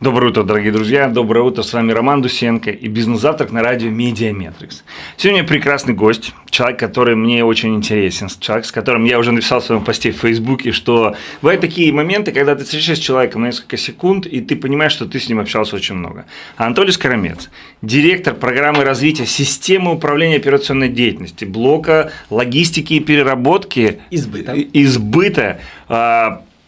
Доброе утро, дорогие друзья. Доброе утро. С вами Роман Дусенко и бизнес-завтрак на радио Медиаметрикс. Сегодня прекрасный гость, человек, который мне очень интересен, человек, с которым я уже написал в своем посте в Фейсбуке, что бывают такие моменты, когда ты встречаешься с человеком на несколько секунд, и ты понимаешь, что ты с ним общался очень много. Анатолий Скоромец, директор программы развития системы управления операционной деятельности, блока логистики и переработки. И сбыта. И сбыта.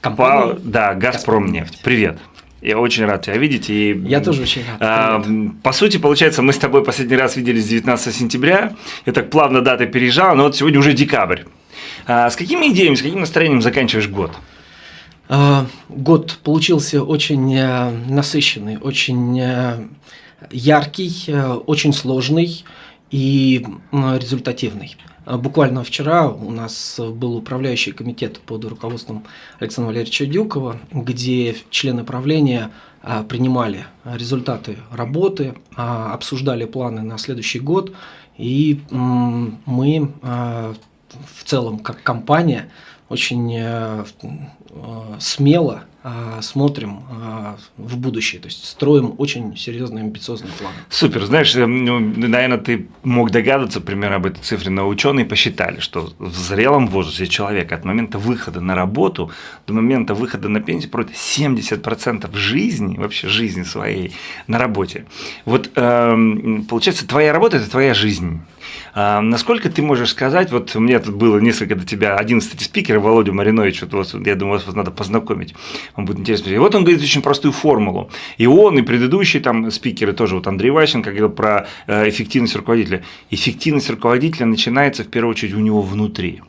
Компания? По, да, Газпромнефть. Привет. Я очень рад тебя видеть. И, Я тоже очень рад. А, по сути, получается, мы с тобой последний раз виделись 19 сентября. Я так плавно дата переезжала, но вот сегодня уже декабрь. А, с какими идеями, с каким настроением заканчиваешь год? А, год получился очень э, насыщенный, очень э, яркий, э, очень сложный и результативный. А, буквально вчера у нас был управляющий комитет под руководством Александра Валерьевича Дюкова, где члены правления а, принимали результаты работы, а, обсуждали планы на следующий год, и мы в целом как компания очень э, смело а, смотрим а, в будущее, то есть строим очень серьезные амбициозные планы. Супер, знаешь, э, ну, наверное, ты мог догадаться примерно об этой цифре, но ученые посчитали, что в зрелом возрасте человека от момента выхода на работу до момента выхода на пенсию пройдет 70% жизни, вообще жизни своей на работе. Вот эм, получается, твоя работа – это твоя жизнь. А, насколько ты можешь сказать, вот меня тут было несколько до тебя, один, кстати, спикер, Володя Маринович, вот, я думаю, вас надо познакомить, вам будет интересно. И вот он говорит очень простую формулу. И он, и предыдущие там спикеры тоже, вот Андрей Ващенко говорил про э, эффективность руководителя. Эффективность руководителя начинается в первую очередь у него внутри.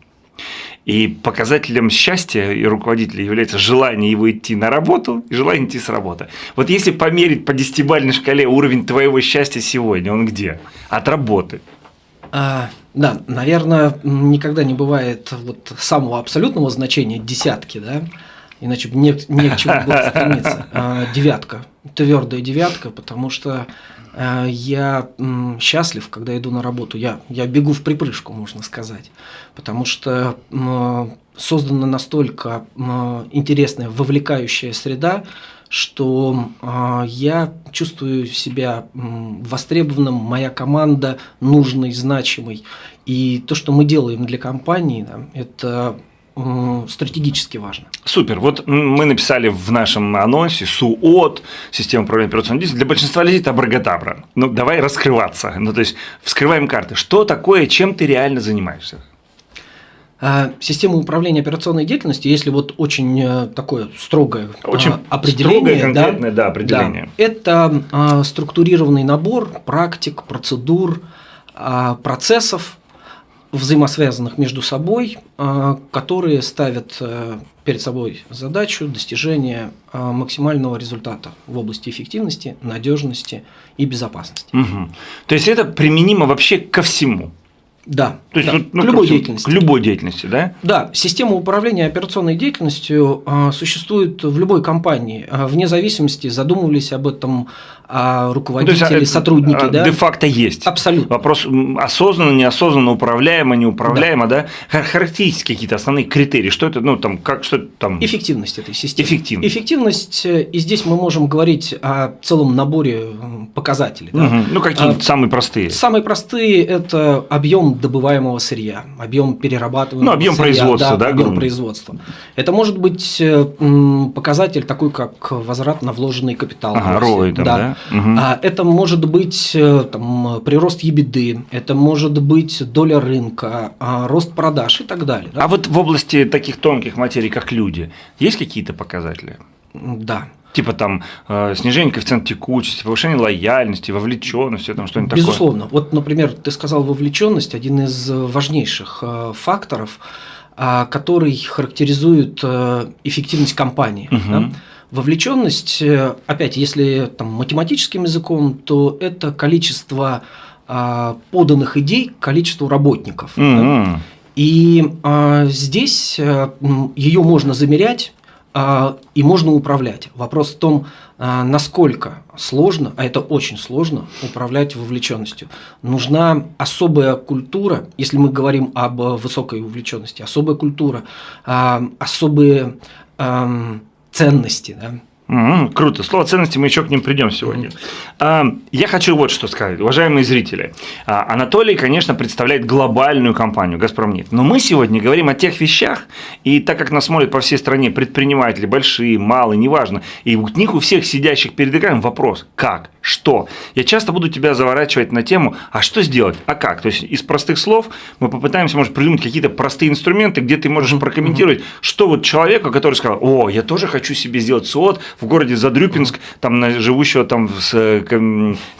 И показателем счастья и руководителя является желание его идти на работу и желание идти с работы. Вот если померить по десятибалльной шкале уровень твоего счастья сегодня, он где? От работы. А, да, наверное, никогда не бывает вот самого абсолютного значения десятки, да, иначе бы не, не к чему было стремиться. А, девятка, твердая девятка, потому что а, я счастлив, когда иду на работу. Я, я бегу в припрыжку, можно сказать, потому что создана настолько интересная, вовлекающая среда, что э, я чувствую себя э, востребованным, моя команда нужной, значимой. И то, что мы делаем для компании, да, это стратегически важно. Супер. Вот мы написали в нашем анонсе СУОТ, система управления операционной деятельностью. Для большинства людей это абрагатабра. Ну, давай раскрываться. Ну, то есть, вскрываем карты. Что такое, чем ты реально занимаешься? А, система управления операционной деятельностью, если вот очень э, такое строгое очень а, определение, строгое, да, да, определение. Да, это а, структурированный набор практик, процедур, процессов, взаимосвязанных между собой, которые ставят э, перед собой задачу достижения максимального результата в области эффективности, надежности и безопасности. Угу. То есть это применимо вообще ко всему. Да, то есть да. Ну, к любой деятельности. К любой деятельности, да? Да, система управления операционной деятельностью а, существует в любой компании, а, вне зависимости, задумывались об этом а руководители, ну, есть, сотрудники, да? Де-факто есть. Абсолютно. Вопрос осознанно, неосознанно, управляемо, неуправляемо, да? да? Характеристики какие-то, основные критерии, что это, ну, там, как, что там… Эффективность этой системы. Эффективность. Эффективность, э, и здесь мы можем говорить о целом наборе показателей. Да? Угу. Ну, какие-то а, самые простые. Самые простые – это объем добываемого сырья, объем перерабатываемого Ну, объем сырья, производства, да? да объем производства. Это может быть э, показатель такой, как возврат на вложенный капитал. Ага, ROI, да? да? Угу. Это может быть э, там, прирост ебеды, это может быть доля рынка, а, рост продаж и так далее. Да? А вот в области таких тонких материй, как люди, есть какие-то показатели? Да. Типа там э, снижение коэффициента текучести, повышение лояльности, вовлеченности, там что-нибудь такое. Безусловно. Вот, например, ты сказал вовлеченность, один из важнейших э, факторов, а, который характеризует эффективность компании. Угу. Да? Вовлеченность, э, опять, если там, математическим языком, то это количество а, поданных идей к количеству работников. Mm-hmm. Да? И а, здесь э, ее можно замерять и можно управлять. Вопрос в том, а, насколько сложно, а это очень сложно, управлять вовлеченностью. Нужна особая культура, если мы говорим об высокой вовлеченности, особая культура, а, особые. А, ценности, да, Угу, круто. Слово ценности мы еще к ним придем сегодня. А, я хочу вот что сказать, уважаемые зрители. А, Анатолий, конечно, представляет глобальную компанию «Газпромнефть». Но мы сегодня говорим о тех вещах, и так как нас смотрят по всей стране предприниматели, большие, малые, неважно, и у них у всех сидящих перед экраном вопрос «как?», «что?». Я часто буду тебя заворачивать на тему «а что сделать?», «а как?». То есть из простых слов мы попытаемся, может, придумать какие-то простые инструменты, где ты можешь прокомментировать, что вот человеку, который сказал «о, я тоже хочу себе сделать СОД в городе Задрюпинск, там, живущего там с,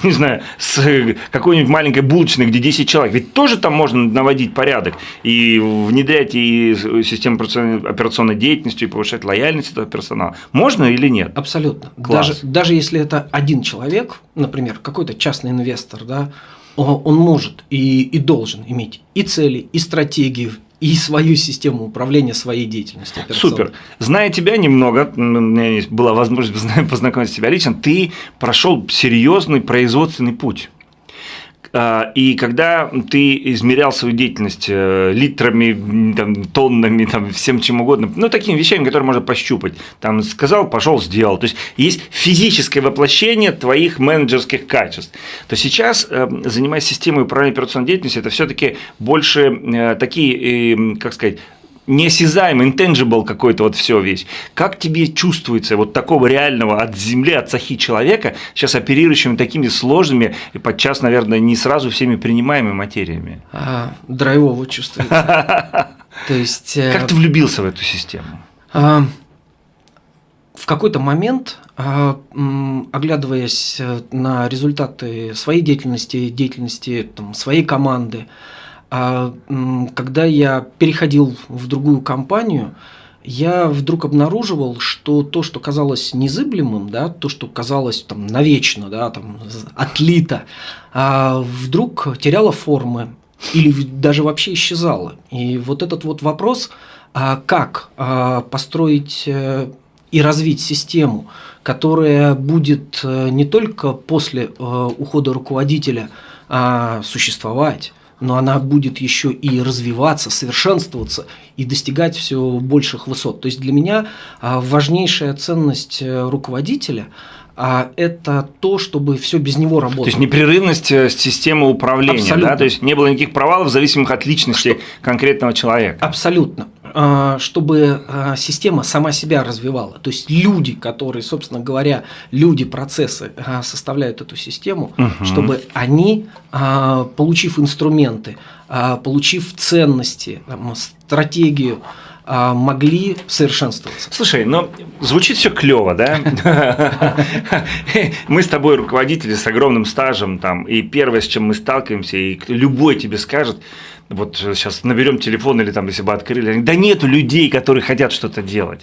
не знаю, с какой-нибудь маленькой булочной, где 10 человек, ведь тоже там можно наводить порядок и внедрять и систему операционной деятельности, и повышать лояльность этого персонала. Можно или нет? Абсолютно. Даже, даже если это один человек, например, какой-то частный инвестор, да, он может и, и должен иметь и цели, и стратегию, и свою систему управления своей деятельностью. Супер. Зная тебя немного, у меня была возможность познакомиться с тебя лично, ты прошел серьезный производственный путь. А, и когда ты измерял свою деятельность э, литрами, там, тоннами, там, всем чем угодно, ну, такими вещами, которые можно пощупать, там, сказал, пошел, сделал. То есть, есть физическое воплощение твоих менеджерских качеств. То сейчас, э, занимаясь системой управления операционной деятельностью, это все-таки больше э, такие, как сказать, неосязаемый, intangible какой-то вот все весь. Как тебе чувствуется вот такого реального от земли, от сахи человека, сейчас оперирующим такими сложными и подчас, наверное, не сразу всеми принимаемыми материями? А, драйвово чувствуется. То есть... Э, как ты влюбился в эту систему? А, в какой-то момент, а, оглядываясь э, на результаты своей деятельности, деятельности там, своей команды, а когда я переходил в другую компанию, я вдруг обнаруживал, что то, что казалось незыблемым, да, то, что казалось там навечно, да, там отлито, а вдруг теряло формы или даже вообще исчезало. И вот этот вот вопрос, а как а, построить э, и развить систему, которая будет э, не только после э, ухода руководителя существовать, но она будет еще и развиваться, совершенствоваться и достигать все больших высот. То есть для меня а, важнейшая ценность э, руководителя а это то, чтобы все без него работало. То есть непрерывность э, системы управления, Абсолютно. да? То есть не было никаких провалов, зависимых от личности Что? конкретного человека. Абсолютно. А, чтобы а, система сама себя развивала. То есть люди, которые, собственно говоря, люди, процессы а, составляют эту систему, угу. чтобы они, получив инструменты, получив ценности, стратегию, могли совершенствоваться. Слушай, ну звучит все клево, да? Мы с тобой руководители с огромным стажем, там, и первое, с чем мы сталкиваемся, и любой тебе скажет, вот сейчас наберем телефон или там, если бы открыли, да нету людей, которые хотят что-то делать.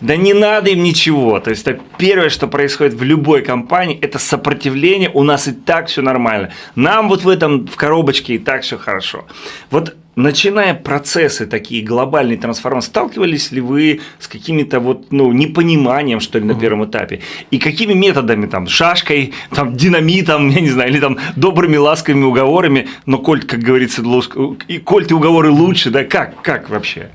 Да не надо им ничего. То есть, это первое, что происходит в любой компании, это сопротивление, у нас и так все нормально. Нам вот в этом, в коробочке и так все хорошо. Вот начиная процессы такие глобальные трансформации, сталкивались ли вы с какими-то вот, ну, непониманием, что ли, на первом этапе? И какими методами, там, шашкой, там, динамитом, я не знаю, или там добрыми, ласковыми уговорами, но коль, как говорится, и коль ты уговоры лучше, да, как, как вообще?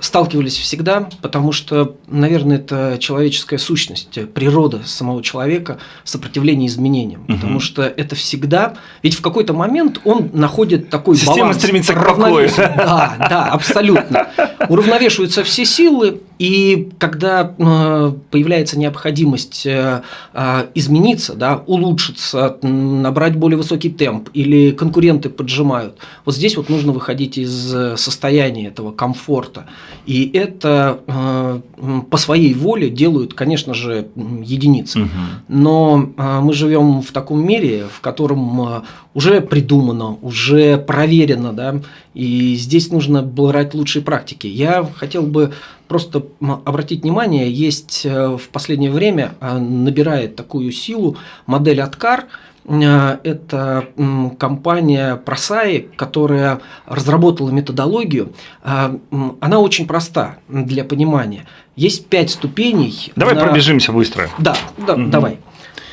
Сталкивались всегда, потому что, наверное, это человеческая сущность, природа самого человека, сопротивление изменениям. Угу. Потому что это всегда, ведь в какой-то момент он находит такой Система баланс. Система стремится к покою. Да, да, абсолютно. Уравновешиваются все силы, и когда э, появляется необходимость э, э, измениться, да, улучшиться, набрать более высокий темп, или конкуренты поджимают, вот здесь вот нужно выходить из состояния этого комфорта. И это по своей воле делают, конечно же, единицы. Угу. Но мы живем в таком мире, в котором уже придумано, уже проверено, да, и здесь нужно брать лучшие практики. Я хотел бы просто обратить внимание, есть э, в последнее время э, набирает такую силу модель Откар. Э, это компания Просаи, которая разработала методологию. Она очень проста для понимания. Есть пять ступеней. Давай на... пробежимся быстро. Да, да угу. давай.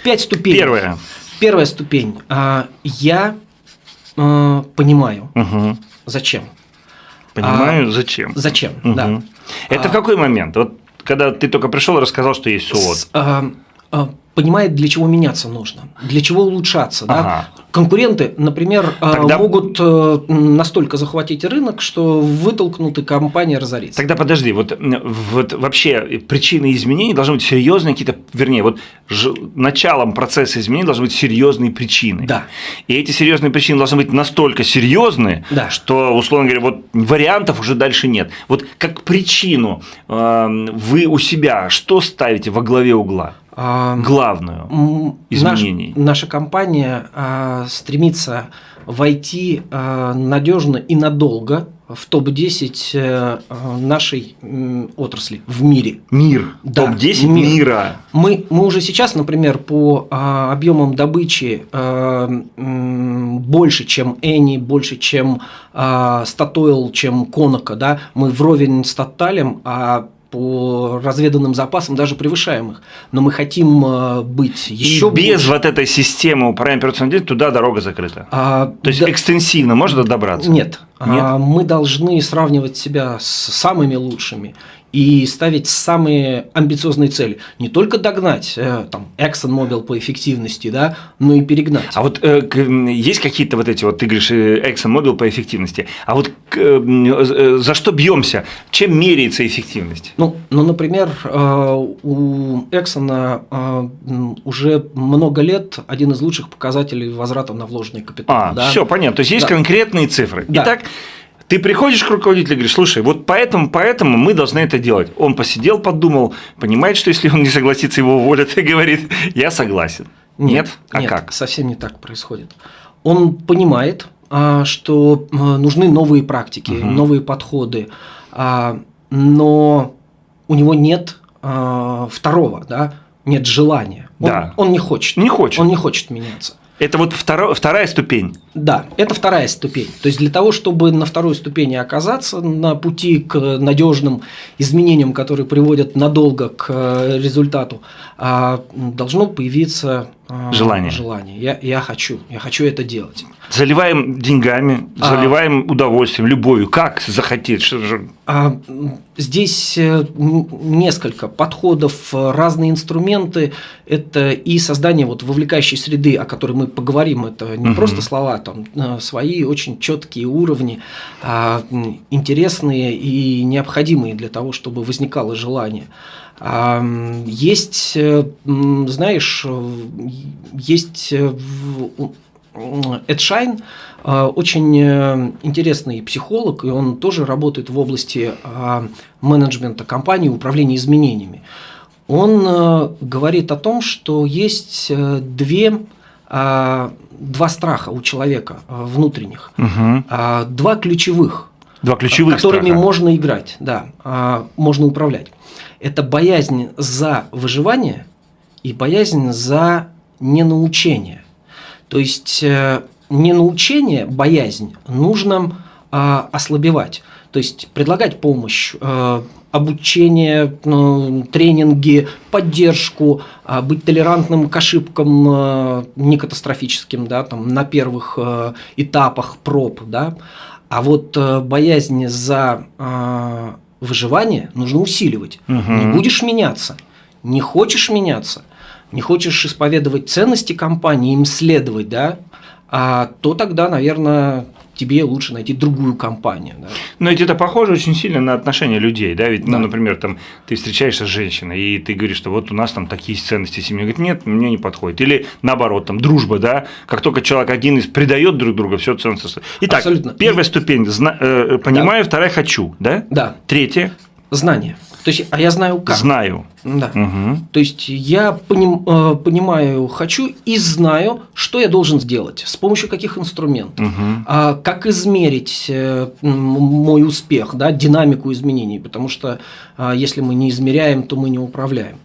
Пять ступеней. Первая. Первая ступень. Я понимаю, угу. зачем. Понимаю, а, зачем. Зачем, угу. да. Это а, в какой момент? Вот когда ты только пришел и рассказал, что есть СООД. С- а, а, понимает, для чего меняться нужно, для чего улучшаться. да. Ага. Конкуренты, например, а, Тогда- могут э, настолько захватить рынок, что вытолкнут и компания разорится. Тогда подожди, вот, вот вообще причины изменений должны быть серьезные какие-то, вернее, вот ж- началом процесса изменений должны быть серьезные причины. Да. И эти серьезные причины должны быть настолько серьезные, Да. что, условно говоря, вот вариантов уже дальше нет. Вот как причину э, вы у себя что ставите во главе угла? А, Главную. Изменений. наш- наша компания а, стремится войти надежно и надолго в топ-10 э, а, нашей м, отрасли в мире. Мир. Да, Топ-10 мир. мира. Мы, мы уже сейчас, например, по а, объемам добычи а, м, больше, чем Эни, больше, чем а, Statoil, чем Конока, да, мы вровень с Тоталем, а по разведанным запасам даже превышаем их. Но мы хотим а, быть еще и без вот этой системы управления деятельностью туда дорога закрыта. А, То есть да- экстенсивно можно добраться? Нет. Нет? А, мы должны сравнивать себя с самыми лучшими и ставить самые амбициозные цели. Не только догнать э, там, ExxonMobil по эффективности, да, но и перегнать. А вот э, есть какие-то вот эти вот, ты говоришь, э, ExxonMobil по эффективности, а вот э, э, за что бьемся? Чем меряется эффективность? Ну, ну, например, э, у Exxon уже много лет один из лучших показателей возврата на вложенный капитал. А, да. все понятно. То есть есть Да. конкретные цифры. Да. Итак, ты приходишь к руководителю и говоришь, слушай, вот поэтому, поэтому мы должны это делать. Он посидел, подумал, понимает, что если он не согласится, его уволят, и говорит, я согласен. Нет? А нет, как? совсем не так происходит. Он понимает, а, что а, нужны новые практики, Мгм. новые подходы, а, но у него нет второго, да, нет желания. Он, Да. он не хочет. Не хочет. Он не хочет меняться. Это вот второ- вторая ступень. Да, это вторая ступень. То есть для того, чтобы на второй ступени оказаться на пути к надежным изменениям, которые приводят надолго к э, результату, а, должно появиться Желание. Желание. Я, я хочу, я хочу это делать. Заливаем деньгами, А. заливаем удовольствием, любовью. Как захотеть? Что же? А, здесь э, несколько подходов, э, разные инструменты. Это и создание вот вовлекающей среды, о которой мы поговорим. Это не Мгм. просто слова, там э, свои очень четкие уровни, а, интересные и необходимые для того, чтобы возникало желание. А, Есть, э, знаешь, э, есть э, Эд Шайн очень интересный психолог, и он тоже работает в области э, менеджмента компании, управления изменениями. Он говорит о том, что есть две, э, два страха у человека внутренних, а, два ключевых, Два ключевых которыми страха. можно играть, да, а, можно управлять. Это боязнь за выживание и боязнь за ненаучение. То есть э, ненаучение, боязнь нужно а, ослабевать. То есть предлагать помощь, э, обучение, ну, тренинги, поддержку, а, быть толерантным к ошибкам э, не катастрофическим, да, там, на первых этапах проб, да. А вот э, боязнь за э, выживание нужно усиливать. Мгм. Не будешь меняться, не хочешь меняться, не хочешь исповедовать ценности компании, им следовать, да, а, то тогда, наверное, тебе лучше найти другую компанию. Да. Но ведь это похоже очень сильно на отношения людей, да? Ведь, ну, Да. например, там ты встречаешься с женщиной, и ты говоришь, что вот у нас там такие ценности семьи. Говорит, нет, мне не подходит. Или наоборот, там дружба, да? Как только человек один из предает друг друга, все ценности. Итак, Абсолютно. первая ступень зна- э, понимаю, вторая хочу, да? Да, Третья знание. То есть, а я знаю как. знаю. Да. Мгм. То есть я поним- э, понимаю, хочу и знаю, что я должен сделать, с помощью каких инструментов. А как измерить э, мой успех, да, динамику изменений, потому что а, если мы не измеряем, то мы не управляем.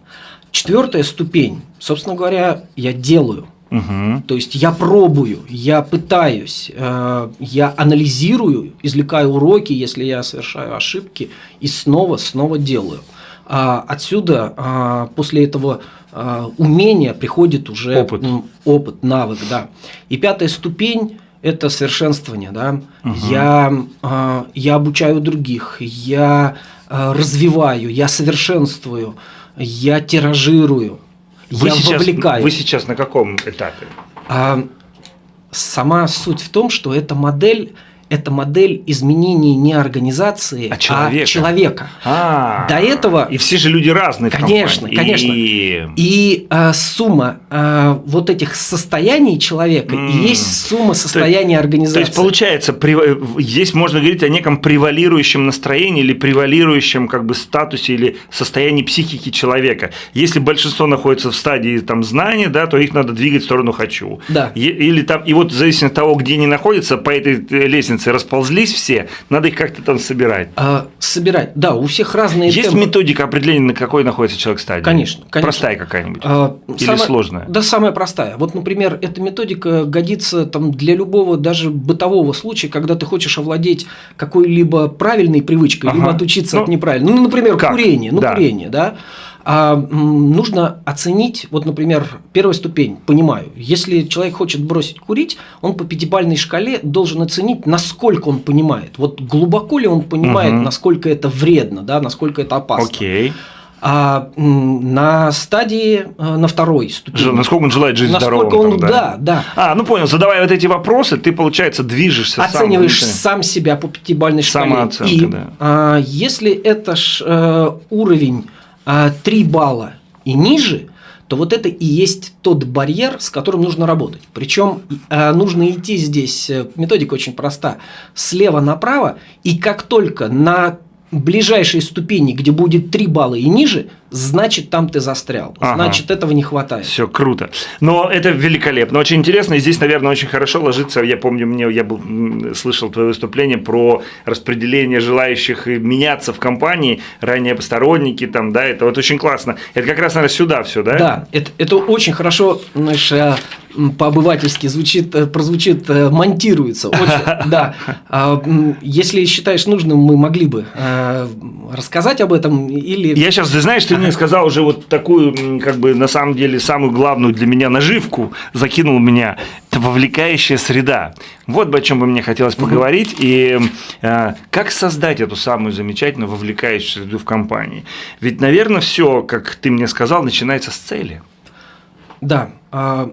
Четвертая ступень, собственно говоря, я делаю. Мгм. То есть я пробую, я пытаюсь, э, я анализирую, извлекаю уроки, если я совершаю ошибки, и снова, снова делаю. А отсюда, а, после этого а, умения приходит уже Опыт. опыт, навык, да. И пятая ступень это совершенствование, да. Угу. Я, э, я обучаю других, я э, развиваю, я совершенствую, я тиражирую, вы я сейчас, вовлекаю. Вы сейчас на каком этапе? А, сама суть в том, что эта модель это модель изменений не организации, а человека. А человека. А, До этого... И все же люди разные. Конечно, в конечно. И, и а, сумма а, вот этих состояний человека mm. и есть сумма состояния то, организации. То есть получается, здесь можно говорить о неком превалирующем настроении или превалирующем как бы статусе или состоянии психики человека. Если большинство находится в стадии там знания, да, то их надо двигать в сторону хочу. Да. Или там и вот в зависимости от того, где они находятся по этой лестнице лестницы расползлись все, надо их как-то там собирать. А, собирать, да, у всех разные Есть темпы. методика определения, на какой находится человек стадии? Конечно, конечно. Простая какая-нибудь? А, Или самая, сложная? Да, самая простая. Вот, например, эта методика годится там, для любого даже бытового случая, когда ты хочешь овладеть какой-либо правильной привычкой, ага. либо отучиться ну, от неправильной. Ну, например, как? курение. Ну, да. курение, да а, нужно оценить, вот, например, первая ступень, понимаю, если человек хочет бросить курить, он по пятибалльной шкале должен оценить, насколько он понимает. Вот глубоко ли он понимает, угу. насколько это вредно, да, насколько это опасно. Окей. А на стадии, э, на второй ступени. Насколько он желает жить насколько здоровым. Он, там, да? да, да. А, ну понял, задавая вот эти вопросы, ты, получается, движешься Оцениваешь сам, сам себя по пятибалльной шкале. Самооценка, И да. а, если это ж, э, уровень 3 а, балла и ниже, то вот это и есть тот барьер, с которым нужно работать. Причем а, нужно идти здесь, э, методика очень проста, слева направо, и как только на ближайшей ступени, где будет 3 балла и ниже, значит, там ты застрял. Ага. Значит, этого не хватает. Все круто. Но это великолепно, очень интересно. И здесь, наверное, очень хорошо ложится. Я помню, мне я был, слышал твое выступление про распределение желающих меняться в компании, ранее посторонники, там, да, это вот очень классно. Это как раз, наверное, сюда все, да? Да, это, это очень хорошо, знаешь, э, по-обывательски звучит, э, прозвучит, э, монтируется. Очень, да. А, если считаешь нужным, мы могли бы рассказать об этом или... Я сейчас, ты знаешь, ты мне сказал уже вот такую, как бы, на самом деле, самую главную для меня наживку, закинул меня, это вовлекающая среда. Вот бы о чем бы мне хотелось поговорить, и э, как создать эту самую замечательную вовлекающую среду в компании. Ведь, наверное, все, как ты мне сказал, начинается с цели. Да, э,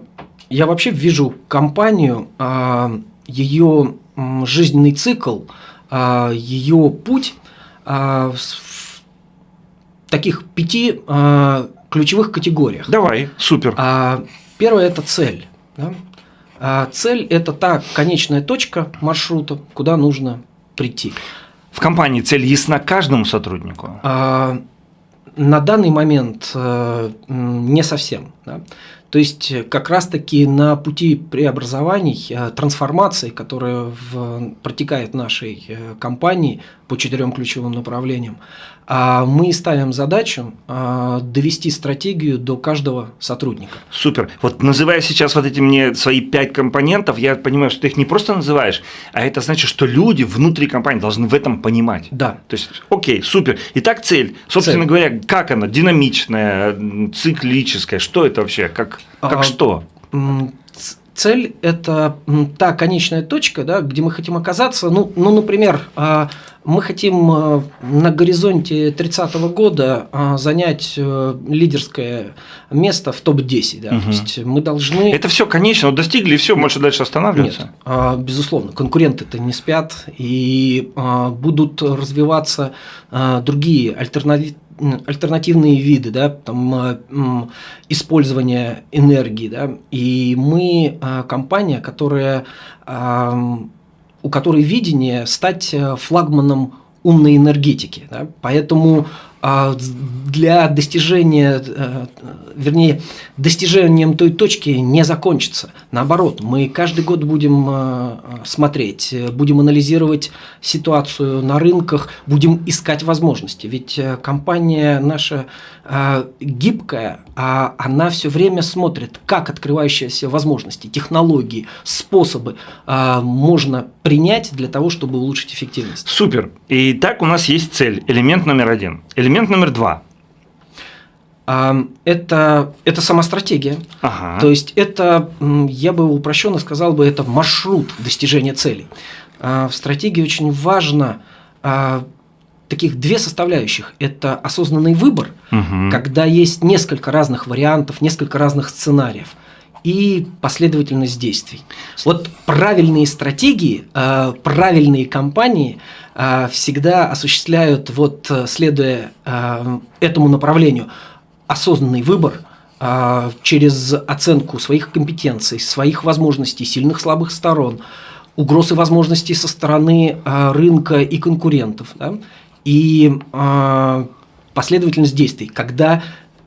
я вообще вижу компанию, э, ее жизненный цикл, э, ее путь в таких пяти а, ключевых категориях. Давай, супер. А, первое – это цель. Да? А, цель – это та конечная точка маршрута, куда нужно прийти. В компании цель ясна каждому сотруднику? А, на данный момент а, не совсем. Да? То есть как раз-таки на пути преобразований, э, трансформации, которая в, протекает в нашей э, компании по четырем ключевым направлениям, мы ставим задачу а, довести стратегию до каждого сотрудника. Супер. Вот называя сейчас вот эти мне свои пять компонентов, я понимаю, что ты их не просто называешь, а это значит, что люди внутри компании должны в этом понимать. Да. То есть, окей, супер. Итак, цель. Собственно цель. говоря, как она? Динамичная, циклическая? Что это вообще? Как, как а, что? Цель – это та конечная точка, да, где мы хотим оказаться. Ну, ну например, а, мы хотим а, на горизонте 30 -го года а, занять э, лидерское место в топ-10. Да. Угу. То есть мы должны… Это все конечно, достигли, и все, можешь дальше останавливаться? Нет, безусловно. Конкуренты-то не спят, и будут развиваться другие альтернативы альтернативные виды, да, там, а, использования энергии, да, и мы а, компания, которая, у которой видение стать э, флагманом умной энергетики, да, поэтому а для достижения, э, вернее, достижением той точки не закончится. Наоборот, мы каждый год будем э, смотреть, будем анализировать ситуацию на рынках, будем искать возможности. Ведь э, компания наша гибкая, а она все время смотрит, как открывающиеся возможности, технологии, способы можно принять для того, чтобы улучшить эффективность. Супер. И так у нас есть цель, элемент номер один. Элемент номер два. Это, это сама стратегия. Ага. То есть это, я бы упрощенно сказал бы, это маршрут достижения цели. А, в стратегии очень важно а, таких две составляющих. Это осознанный выбор, Угу. когда есть несколько разных вариантов, несколько разных сценариев и последовательность действий. Вот правильные стратегии, э, правильные компании э, всегда осуществляют, вот э, следуя этому направлению, осознанный выбор через оценку своих компетенций, своих возможностей, сильных слабых сторон, угроз и возможностей со стороны рынка и конкурентов. Да? И э, последовательность действий, когда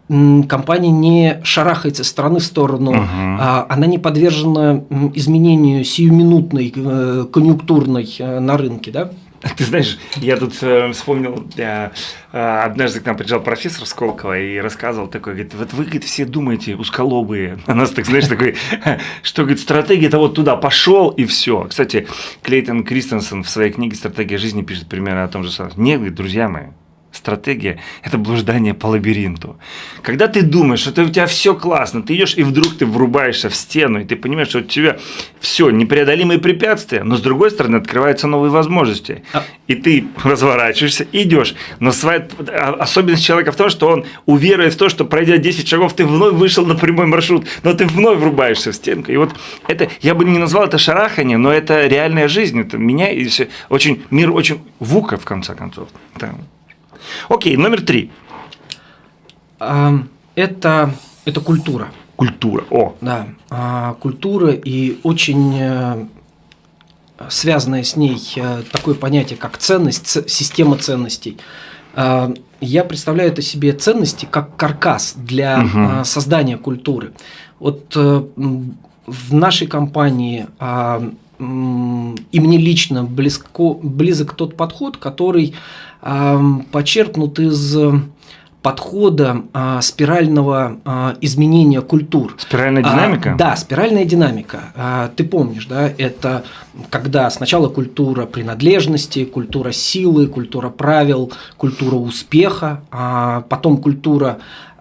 компания не шарахается с стороны в сторону, а, она не подвержена изменению сиюминутной, э, конъюнктурной э, на рынке, да? Ты знаешь, я тут э, вспомнил, э, э, однажды к нам приезжал профессор Сколково и рассказывал такой, говорит, вот вы, говорит, все думаете, усколобые, у нас так, знаешь, такой, что, говорит, стратегия это вот туда пошел и все. Кстати, Клейтон Кристенсен в своей книге «Стратегия жизни» пишет примерно о том же самом. Нет, говорит, друзья мои, стратегия – это блуждание по лабиринту. Когда ты думаешь, что у тебя все классно, ты идешь и вдруг ты врубаешься в стену, и ты понимаешь, что у тебя все непреодолимые препятствия, но с другой стороны открываются новые возможности. А- И ты разворачиваешься, идешь. Но своя а- особенность человека в том, что он уверует в то, что пройдя 10 шагов, ты вновь вышел на прямой маршрут, но ты вновь врубаешься в стенку. И вот это, я бы не назвал это шарахание, но это реальная жизнь. Это меня и всё- очень, мир очень вука, в конце концов. Да. Окей, номер три. Это, это культура. Культура. О, Да, а, культура и очень э, связанное с ней э, такое понятие, как ценность, система ценностей. А, Я представляю это себе ценности как каркас для а, создания культуры. Вот э, в нашей компании и мне лично близко, близок тот подход, который ам, почерпнут из подхода а, спирального а, изменения культур. спиральная А, динамика? да, спиральная динамика. А, ты помнишь, да, это когда сначала культура принадлежности, культура силы, культура правил, культура успеха, а потом культура а,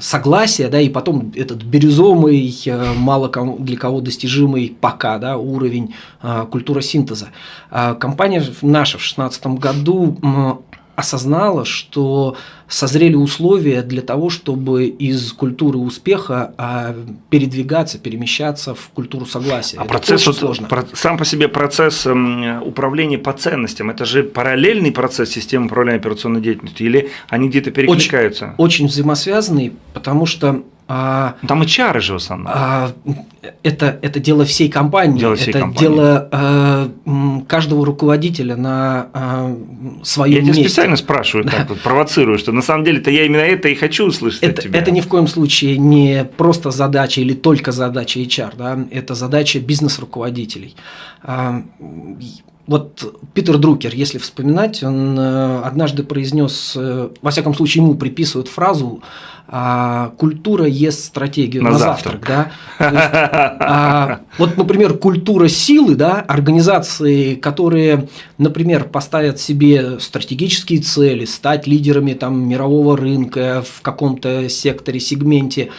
согласия, да, и потом этот бирюзовый, э, мало для кого достижимый пока, да, уровень а, культура синтеза. А, Компания наша в 2016 году осознала, что созрели условия для того, чтобы из культуры успеха а, передвигаться, перемещаться в культуру согласия. А Это процесс, очень вот, сложно. про- сам по себе процесс м, управления по ценностям, это же параллельный процесс системы управления операционной деятельностью, или они где-то перекликаются? Очень взаимосвязанный, потому что а, Там и чары же в основном. а, это, это дело всей компании, Дело всей это компании. дело а, каждого руководителя на а, своем я тебя месте. специально спрашиваю, так вот, провоцирую, что на самом деле-то я именно это и хочу услышать от Это, тебя. это ни в коем случае не просто задача или только задача HR, да? это задача бизнес-руководителей. А, Вот Питер Друкер, если вспоминать, он э, однажды произнес, э, во всяком случае ему приписывают фразу а, «культура ест стратегию На на, завтрак». завтрак». да? Есть, а, вот, например, культура силы, да, организации, которые, например, поставят себе стратегические цели, стать лидерами там, мирового рынка в каком-то секторе, сегменте,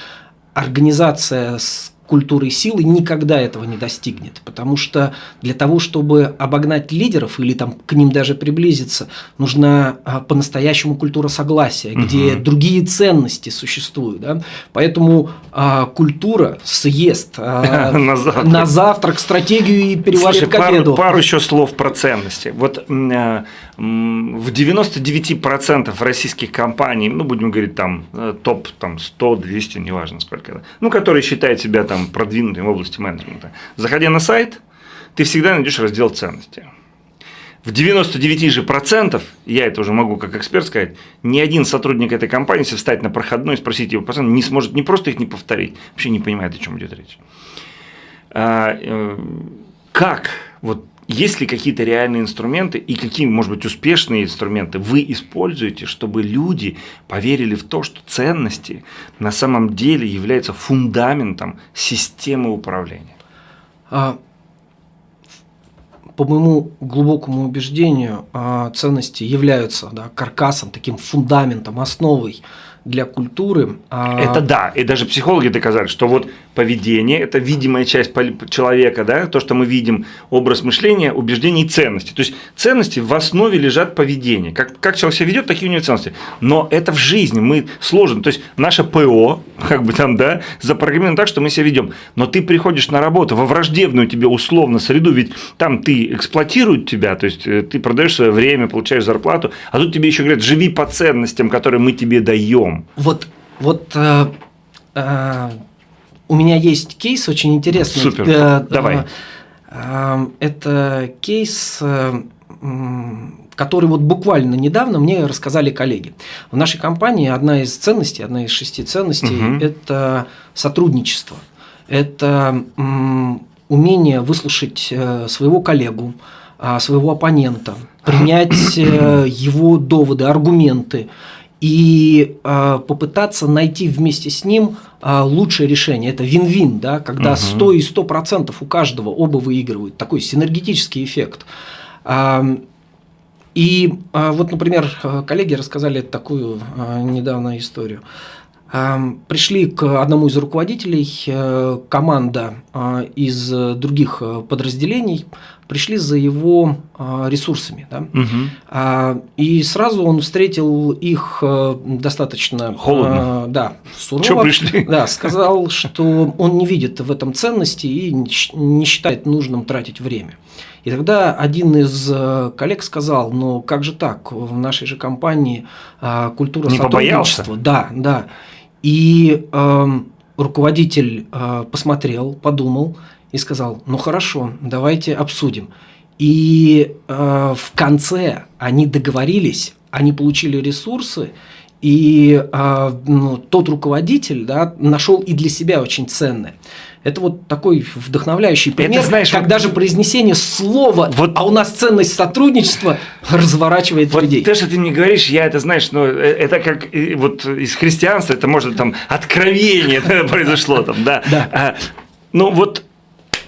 организация с культурой силы никогда этого не достигнет, потому что для того, чтобы обогнать лидеров или там к ним даже приблизиться, нужна а, по-настоящему культура согласия, где Мгм. другие ценности существуют, да? поэтому а, культура съест а, На завтрак. на завтрак стратегию и переварит Слушай, к обеду. пару, пару еще слов про ценности. Вот э, в 99% российских компаний, ну, будем говорить, там, э, топ там, 100, 200, неважно сколько, ну, которые считают себя там продвинутыми в области менеджмента, заходя на сайт, ты всегда найдешь раздел ценности. В 99 же процентов, я это уже могу как эксперт сказать, ни один сотрудник этой компании, если встать на проходной и спросить его процент, не сможет не просто их не повторить, вообще не понимает, о чем идет речь. А, э, как, вот есть ли какие-то реальные инструменты и какие, может быть, успешные инструменты вы используете, чтобы люди поверили в то, что ценности на самом деле являются фундаментом системы управления? А, По моему глубокому убеждению, а, ценности являются да, каркасом, таким фундаментом, основой для культуры. А это да, и даже психологи доказали, что вот поведение – это видимая часть человека, да, то, что мы видим, образ мышления, убеждений и ценности. То есть ценности в основе лежат поведение. Как, как человек себя ведет, такие у него ценности. Но это в жизни, мы сложно. То есть наше ПО, как бы там, да, запрограммировано так, что мы себя ведем. Но ты приходишь на работу во враждебную тебе условно среду, ведь там ты эксплуатируют тебя, то есть э, ты продаешь свое время, получаешь зарплату, а тут тебе еще говорят, живи по ценностям, которые мы тебе даем. Вот, вот э, э, у меня есть кейс очень интересный. Супер. Э, Давай. Э, это кейс, э, который вот буквально недавно мне рассказали коллеги. В нашей компании одна из ценностей, одна из шести ценностей угу. это сотрудничество. Это умение выслушать своего коллегу, своего оппонента, принять его доводы, аргументы, и э, попытаться найти вместе с ним э, лучшее решение. Это вин-вин, да, когда угу. 100 и 100% у каждого оба выигрывают. Такой синергетический эффект. Э, и э, вот, например, коллеги рассказали такую э, недавно историю. Пришли к одному из руководителей э, команда из других подразделений, пришли за его э, ресурсами. Да? Угу. И сразу он встретил их э, достаточно холодно. Да, сурово. Что пришли? Да, сказал, что он не видит в этом ценности и не считает нужным тратить время. И тогда один из коллег сказал, ну как же так, в нашей же компании культура не сотрудничества. Побоялся? Да, да. И э, руководитель э, посмотрел, подумал и сказал, ну хорошо, давайте обсудим. И э, в конце они договорились, они получили ресурсы, и э, ну, тот руководитель да, нашел и для себя очень ценное. Это вот такой вдохновляющий пример, это, знаешь, как вот, даже произнесение слова, вот, а у нас ценность сотрудничества разворачивает вот людей. То, что ты мне говоришь, я это, знаешь, ну, э, это как вот из христианства, это может там откровение произошло там, да. да. А, ну вот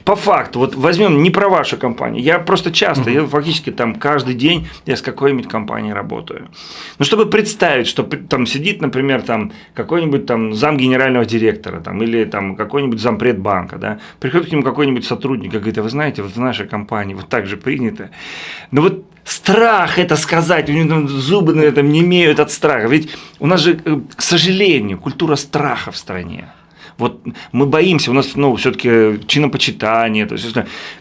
по факту, вот возьмем не про вашу компанию, я просто часто, я фактически там каждый день я с какой-нибудь компанией работаю. Ну, чтобы представить, что там сидит, например, там какой-нибудь там зам генерального директора там, или там какой-нибудь зампред банка, да, приходит к нему какой-нибудь сотрудник и говорит, а вы знаете, вот в нашей компании вот так же принято. Но вот страх это сказать, у него там зубы на этом не имеют от страха. Ведь у нас же, э, к сожалению, культура страха в стране. Вот мы боимся, у нас ну, все-таки чинопочитание, то есть,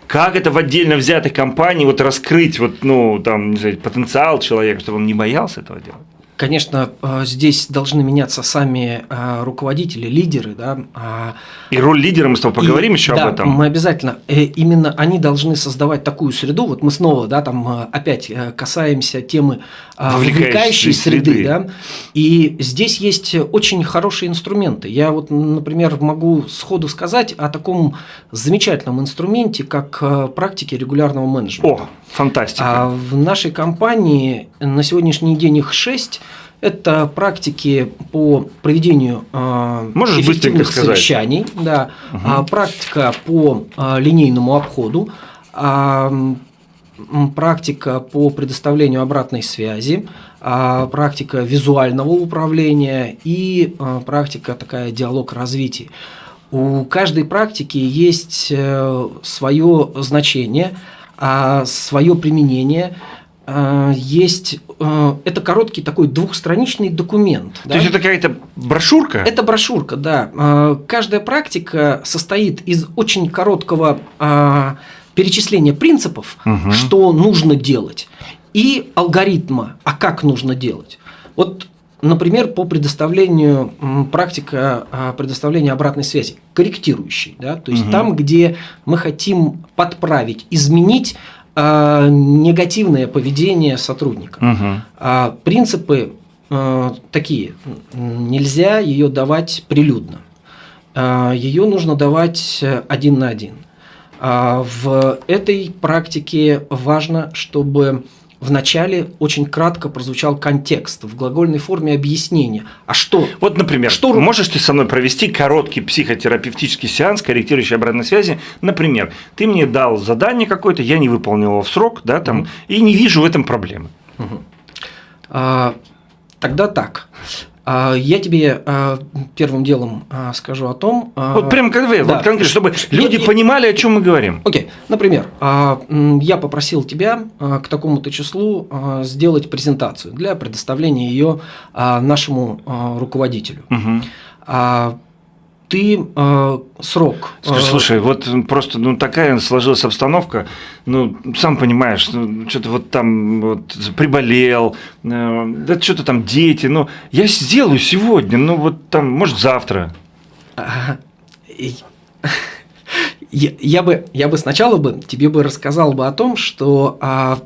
как это в отдельно взятой компании вот раскрыть вот, ну, там, не знаю, потенциал человека, чтобы он не боялся этого делать? Конечно, э, здесь должны меняться сами э, руководители, лидеры, да. А и роль лидера мы с тобой поговорим и, еще да, об этом. Мы обязательно. Э, именно они должны создавать такую среду. Вот мы снова, да, там опять касаемся темы вовлекающей, вовлекающей среды, среды, да. И здесь есть очень хорошие инструменты. Я вот, например, могу сходу сказать о таком замечательном инструменте, как практики регулярного менеджмента. О, фантастика. А в нашей компании на сегодняшний день их шесть. Это практики по проведению э, Можешь эффективных совещаний, да, угу. практика по э, линейному обходу, практика по предоставлению обратной связи, практика визуального управления и практика такая диалог развития. У каждой практики есть э, свое значение, э, свое применение – Э, есть э, это короткий такой двухстраничный документ. То да? есть это какая-то брошюрка? Это брошюрка, да. Э, каждая практика состоит из очень короткого перечисления принципов, угу. что нужно делать, и алгоритма, а как нужно делать. Вот Например, по предоставлению практика предоставления обратной связи, корректирующей, да, то есть угу. там, где мы хотим подправить, изменить э, негативное поведение сотрудника. Угу. А принципы э, такие. Нельзя ее давать прилюдно. Э, ее нужно давать один на один. А в этой практике важно, чтобы Вначале очень кратко прозвучал контекст в глагольной форме объяснения. А что? Вот, например, что... можешь ты со мной провести короткий психотерапевтический сеанс, корректирующий обратной связи? Например, ты мне дал задание какое-то, я не выполнил его в срок, да, там, угу. и не вижу в этом проблемы. Угу. А, тогда так. А, Я тебе а, первым делом а, скажу о том. Вот прям вы, да. вот конкретно, чтобы люди я- понимали, о чем мы говорим. Окей, например, а, м, я попросил тебя к такому-то числу сделать презентацию для предоставления ее нашему руководителю. Мгм. Ты а, срок. Скажи, а, слушай, вот просто ну, такая сложилась обстановка, ну, сам понимаешь, ну, что-то вот там вот приболел, э, да что-то там дети, ну, я сделаю сегодня, ну, вот там, может, завтра. Я, я бы, я бы сначала бы тебе бы рассказал бы о том, что а,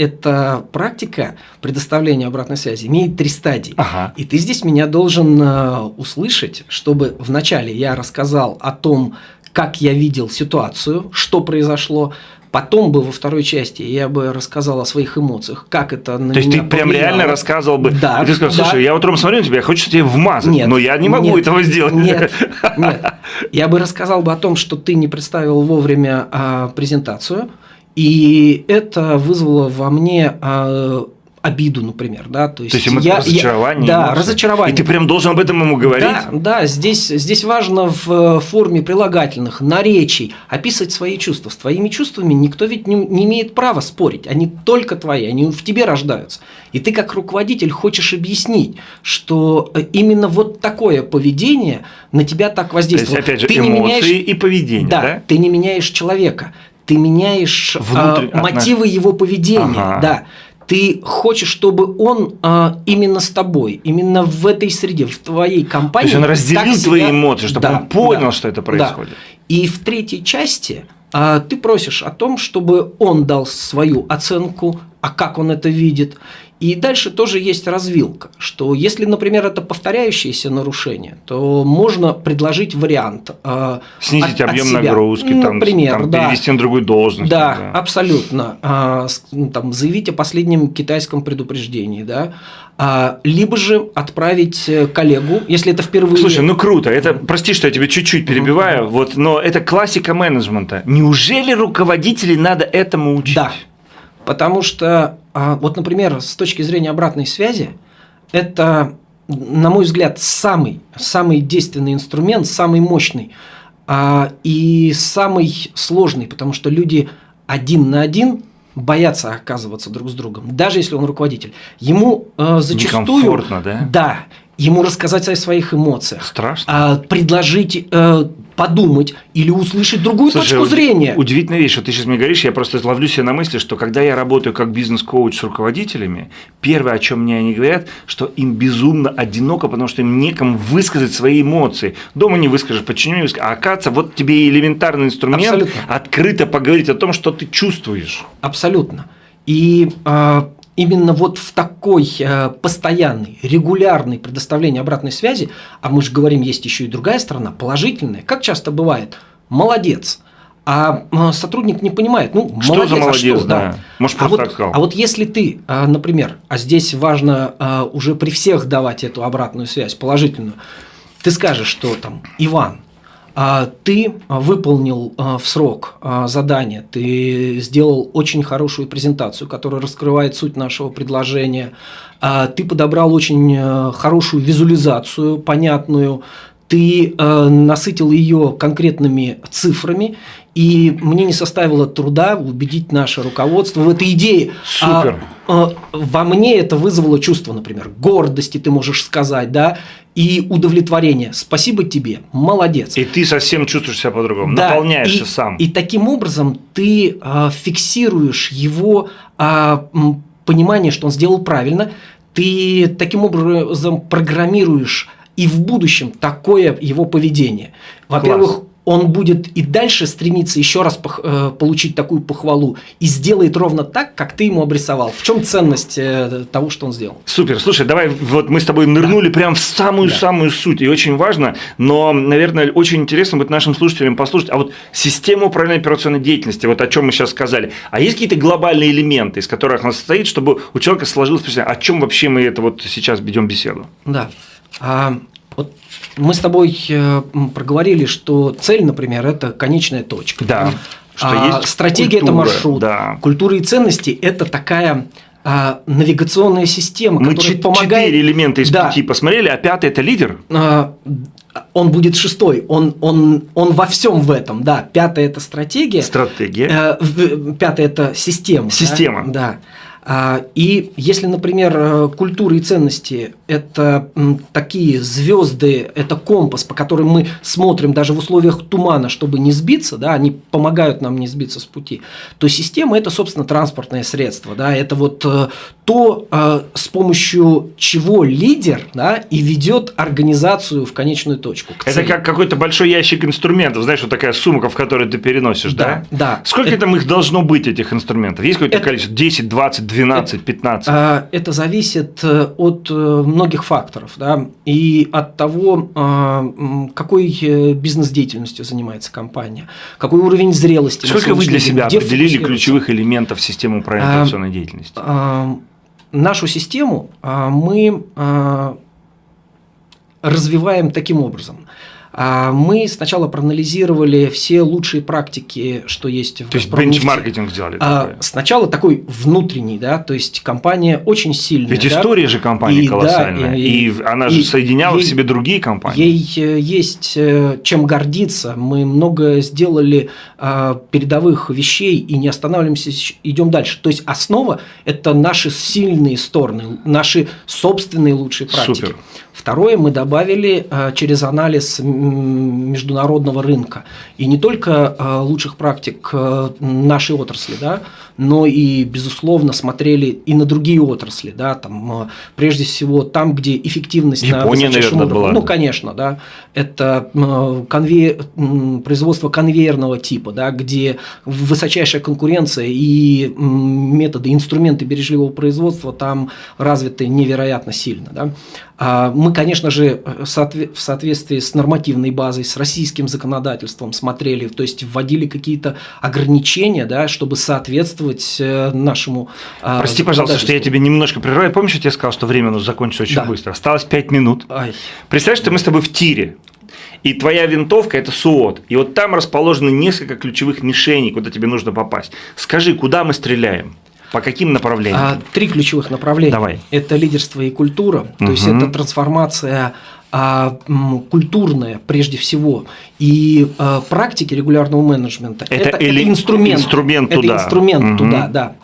эта практика предоставления обратной связи имеет три стадии. Ага. И ты здесь меня должен а, услышать, чтобы вначале я рассказал о том, как я видел ситуацию, что произошло. Потом бы во второй части я бы рассказал о своих эмоциях, как это на То есть ты прям реально рассказывал бы, Да, и ты сказал, да. слушай, я утром смотрю на тебя, я хочу тебе вмазать, Нет, но я не могу нет, этого сделать. Нет, нет. Я бы рассказал бы о том, что ты не представил вовремя а, презентацию, и это вызвало во мне а, обиду, например, да, то есть, То есть ему я- я- разочарование. да, эмоции. разочарование. И ты прям должен об этом ему говорить. Да, да, здесь, здесь важно в э, форме прилагательных, наречий описывать свои чувства. С твоими чувствами никто ведь не, не имеет права спорить. Они только твои, они в тебе рождаются. И ты как руководитель хочешь объяснить, что э, именно вот такое поведение на тебя так То есть, воздействует. опять же, ты не эмоции меняешь, и поведение, да, да? ты не меняешь человека, ты меняешь а, Внутрь- отнош- мотивы его поведения, Ага. да. Ты хочешь, чтобы он а, именно с тобой, именно в этой среде, в твоей То компании. есть он разделил себя- твои эмоции, чтобы Да, он понял, да, что это да. происходит. И в третьей части а, ты просишь о том, чтобы он дал свою оценку, а как он это видит. И дальше тоже есть развилка, что если, например, это повторяющееся нарушение, то можно предложить вариант. а, Снизить от- от объем себя. нагрузки, там, Например, там, да. перевести на другую должность. Да, там, абсолютно. Ну, там, заявить о последнем китайском предупреждении, да. А, либо же отправить э, коллегу, если это впервые. Слушай, ну круто. Это, прости, что я тебя чуть-чуть перебиваю, вот, но это классика менеджмента. Неужели руководителей надо этому учить? Да. Потому что, а, вот, например, с точки зрения обратной связи, это, на мой взгляд, самый, самый действенный инструмент, самый мощный а, и самый сложный, потому что люди один на один боятся оказываться друг с другом, даже если он руководитель. Ему э, зачастую... Некомфортно, да? Да. Ему рассказать о своих эмоциях. Страшно. а, предложить э, подумать или услышать другую Слушай, точку зрения. Удивительная вещь, что ты сейчас мне говоришь, я просто ловлю себя на мысли, что когда я работаю как бизнес-коуч с руководителями, первое, о чем мне они говорят, что им безумно одиноко, потому что им некому высказать свои эмоции. Дома не выскажешь, почему не выскажешь. А оказывается, вот тебе элементарный инструмент Абсолютно. открыто поговорить о том, что ты чувствуешь. Абсолютно. И а, именно вот в такой а, постоянной, регулярной предоставлении обратной связи, а мы же говорим, есть еще и другая сторона, положительная, как часто бывает, молодец. А а, сотрудник не понимает, ну, Что молодец, за а молодец, что, да. Может, а вот, сказал. а вот если ты, а, например, а здесь важно а, уже при всех давать эту обратную связь, положительную, ты скажешь, что там, Иван, а, ты а, выполнил а, в срок а, задание, ты сделал очень хорошую презентацию, которая раскрывает суть нашего предложения, а, ты подобрал очень а, хорошую визуализацию, понятную, ты э, насытил ее конкретными цифрами, и мне не составило труда убедить наше руководство в этой идее. Супер. А, э, во мне это вызвало чувство, например, гордости, ты можешь сказать, да, и удовлетворения. Спасибо тебе, молодец. И ты совсем чувствуешь себя по-другому, Да, наполняешься и, сам. И таким образом ты а, фиксируешь его а, м, понимание, что он сделал правильно. Ты таким образом программируешь и в будущем такое его поведение. Во-первых. Он будет и дальше стремиться еще раз пох- э, получить такую похвалу и сделает ровно так, как ты ему обрисовал. В чем ценность э, того, что он сделал? Супер. Слушай, давай вот мы с тобой нырнули прям в самую-самую суть. И очень важно, но, наверное, очень интересно будет нашим слушателям послушать. А вот система управления операционной деятельности, вот о чем мы сейчас сказали. А есть какие-то глобальные элементы, из которых она состоит, чтобы у человека сложилось впечатление, о чем вообще мы это вот сейчас ведем беседу? Да. А, вот мы с тобой э, проговорили, что цель, например, это конечная точка. Да. Что А есть стратегия это культура, маршрут. да. Культура и ценности это такая а, навигационная система, Мы которая помогает... четыре элемента из Да. пяти посмотрели, а пятый это лидер. А, он будет шестой, он, он, он во всем в этом, да. Пятое – это стратегия. Стратегия. Э, Пятое – это система. да? Система. Да. А, И если, например, э, культура и ценности – это такие звезды, это компас, по которым мы смотрим даже в условиях тумана, чтобы не сбиться, да, они помогают нам не сбиться с пути, то система – это, собственно, транспортное средство. Да, это вот э, то, э, с помощью чего лидер да, и ведет организацию в конечную точку. Это как какой-то большой ящик инструментов, знаешь, вот такая сумка, в которую ты переносишь, да? Да, да. Сколько Это- там их должно быть, этих инструментов? Есть какое-то Это- количество? 10, 20, 12, 15? А, Это зависит э, от многих факторов, да, и от того, а, какой э, бизнес-деятельностью занимается компания, какой уровень зрелости. Сколько вы для себя определили ключевых элементов системы управления А, операционной деятельности? А, Нашу систему мы развиваем таким образом. А, Мы сначала проанализировали все лучшие практики, что есть в То есть бенчмаркетинг сделали А, такое. Сначала такой внутренний, да, то есть компания очень сильная. Ведь да. история же компании И, да, колоссальная. и- и, она и же соединяла ей- в себе другие компании. Ей э, есть э, чем гордиться. Мы много сделали а, передовых вещей и не останавливаемся, идем дальше. То есть основа – это наши сильные стороны, наши собственные лучшие практики. Супер. Второе, мы добавили через анализ международного рынка. И не только а, лучших практик нашей отрасли, да, но и, безусловно, смотрели и на другие отрасли. Да, там, а, прежде всего, там, где эффективность на Япония, высочайшем наверное, уровне. была. Ну, конечно, да. Это м, конве- м, производство конвейерного типа, да, где высочайшая конкуренция и методы, инструменты бережливого производства там развиты невероятно сильно. Да. А Мы, конечно же, э, в соответствии с нормативной базой, с российским законодательством смотрели, то есть вводили какие-то ограничения, да, чтобы соответствовать э, нашему а, Прости, пожалуйста, что я тебе немножко прерываю. Помнишь, я тебе сказал, что время у нас закончится очень Да. быстро? Осталось 5 минут. Ай. Представь, что мы с тобой в тире. И твоя винтовка – это СУОТ. И вот там расположены несколько ключевых мишеней, куда тебе нужно попасть. Скажи, куда мы стреляем? По каким направлениям? А, Три ключевых направления. Давай. Это лидерство и культура, то есть это трансформация а, культурная прежде всего и а, практики регулярного менеджмента. Это или- инструмент. инструмент это туда. инструмент Мгм. туда, да.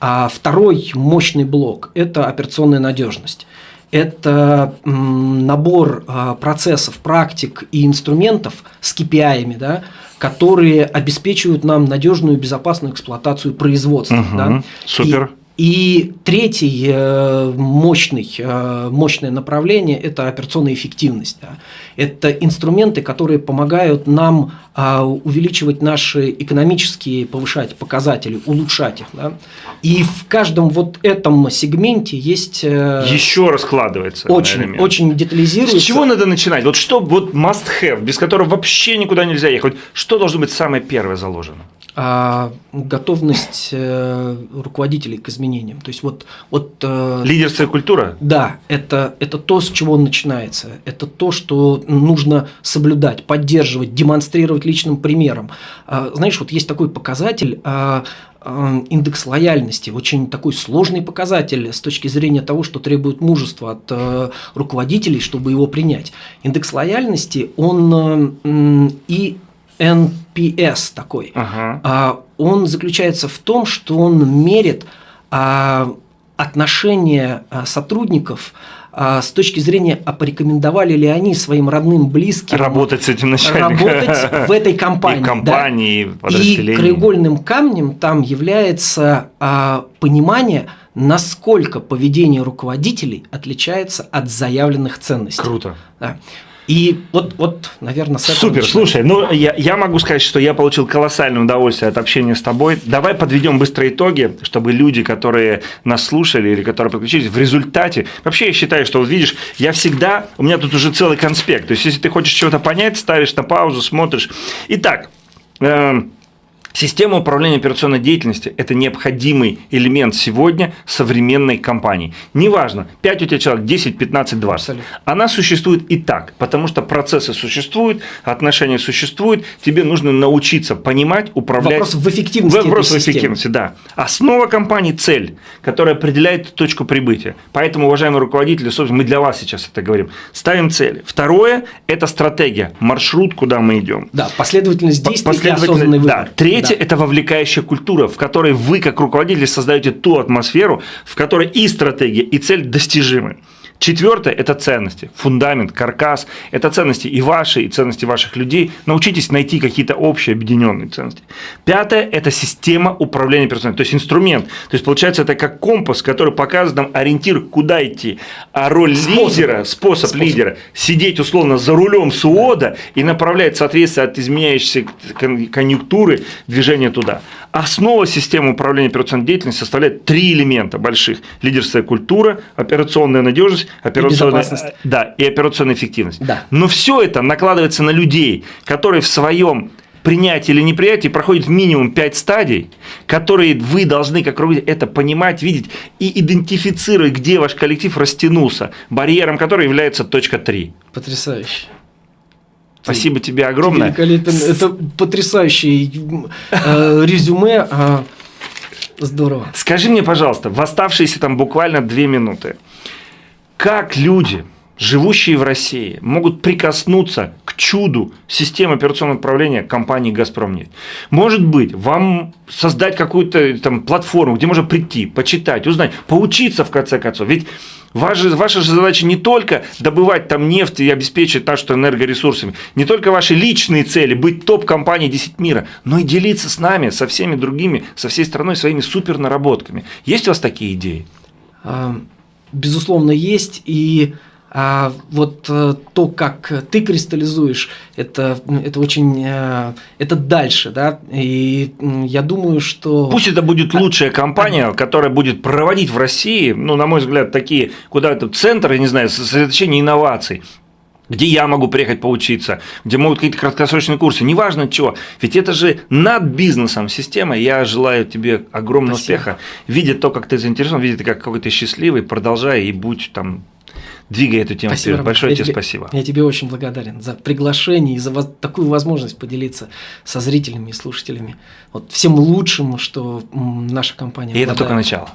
А второй мощный блок – это операционная надежность. Это набор а, процессов, практик и инструментов с KPI, да, которые обеспечивают нам надежную и безопасную эксплуатацию производства. Мгм. да. Супер. И, и третий э, мощный, э, мощное направление – это операционная эффективность. да. Это инструменты, которые помогают нам а, увеличивать наши экономические, повышать показатели, улучшать их. да. И в каждом вот этом сегменте есть э, Еще раскладывается. очень, очень детализируется. С чего надо начинать? Вот что вот must have, без которого вообще никуда нельзя ехать? Что должно быть самое первое заложено? А, готовность э, руководителей к изменениям. То есть вот, вот э, Лидерство и культура? Да, это, это то, с чего он начинается. Это то, что нужно соблюдать, поддерживать, демонстрировать личным примером. А, Знаешь, вот есть такой показатель а, индекс лояльности, очень такой сложный показатель с точки зрения того, что требует мужества от э, руководителей, чтобы его принять. Индекс лояльности, он э, и NPS такой. Ага. А, он заключается в том, что он мерит а, отношения а, сотрудников а, с точки зрения, а порекомендовали ли они своим родным, близким Работать с этим начальником. работать в этой компании. И в да. компании, и краеугольным камнем там является а, понимание, насколько поведение руководителей отличается от заявленных ценностей. Круто. Да. И вот, вот, наверное, с Супер, начинать. слушай, ну я, я могу сказать, что я получил колоссальное удовольствие от общения с тобой. Давай подведем быстро итоги, чтобы люди, которые нас слушали или которые подключились, в результате... Вообще я считаю, что вот видишь, я всегда... У меня тут уже целый конспект. То есть, если ты хочешь чего-то понять, ставишь на паузу, смотришь. Итак, эм, Система управления операционной деятельностью – это необходимый элемент сегодня современной компании. Неважно, 5 у тебя человек, 10, 15, 20. Абсолютно. Она существует и так, потому что процессы существуют, отношения существуют, тебе нужно научиться понимать, управлять. Вопрос в эффективности Вопрос в эффективности, да. Основа компании – цель, которая определяет точку прибытия. Поэтому, уважаемые руководители, собственно, мы для вас сейчас это говорим. Ставим цель. Второе – это стратегия, маршрут, куда мы идем. Да, последовательность действий последовательность, и осознанный выбор. Да. Третье Третье – это вовлекающая культура, в которой вы, как руководитель, создаете ту атмосферу, в которой и стратегия, и цель достижимы. Четвертое – это ценности, фундамент, каркас. Это ценности и ваши, и ценности ваших людей. Научитесь найти какие-то общие объединенные ценности. Пятое – это система управления персоналом, то есть инструмент. То есть получается это как компас, который показывает нам ориентир, куда идти. А роль способ. лидера, способ, способ лидера – сидеть условно за рулем СУОДа и направлять соответствие от изменяющейся конъюнктуры движения туда. Основа системы управления операционной деятельностью составляет три элемента больших. Лидерская культура, операционная надежность, операционная, и да, и операционная эффективность. Да. Но все это накладывается на людей, которые в своем принятии или неприятии проходит минимум 5 стадий, которые вы должны, как руководитель, это понимать, видеть и идентифицировать, где ваш коллектив растянулся, барьером которого является точка 3. Потрясающе. Спасибо ты, тебе огромное. Ты великолепен. Это потрясающее э, резюме. Э, здорово. Скажи мне, пожалуйста, в оставшиеся там буквально две минуты, как люди, живущие в России, могут прикоснуться к чуду системы операционного управления компании «Газпромнефть». Может быть, вам создать какую-то там платформу, где можно прийти, почитать, узнать, поучиться в конце концов. Ведь Ваша, ваша же задача не только добывать там нефть и обеспечить так, что энергоресурсами, не только ваши личные цели, быть топ-компанией 10 мира, но и делиться с нами, со всеми другими, со всей страной своими супер наработками. Есть у вас такие идеи? А, безусловно, есть. И а вот э, то, как ты кристаллизуешь, это, это очень, э, это дальше, да, и я думаю, что… Пусть это будет лучшая компания, которая будет проводить в России, ну, на мой взгляд, такие, куда это центры, не знаю, сосредоточение инноваций, где я могу приехать поучиться, где могут какие-то краткосрочные курсы, неважно чего. Ведь это же над бизнесом система. Я желаю тебе огромного Спасибо. успеха. Видя то, как ты заинтересован, видя, как какой ты счастливый, продолжай и будь там двигай эту тему спасибо, вперед. Большое я тебе, спасибо. Я тебе очень благодарен за приглашение и за такую возможность поделиться со зрителями и слушателями вот всем лучшим, что наша компания. И обладает. это только начало.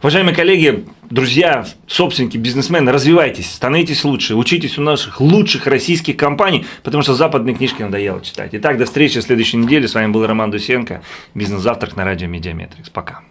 Уважаемые коллеги, друзья, собственники, бизнесмены, развивайтесь, становитесь лучше, учитесь у наших лучших российских компаний, потому что западные книжки надоело читать. Итак, до встречи в следующей неделе. С вами был Роман Дусенко, бизнес-завтрак на радио Медиаметрикс. Пока.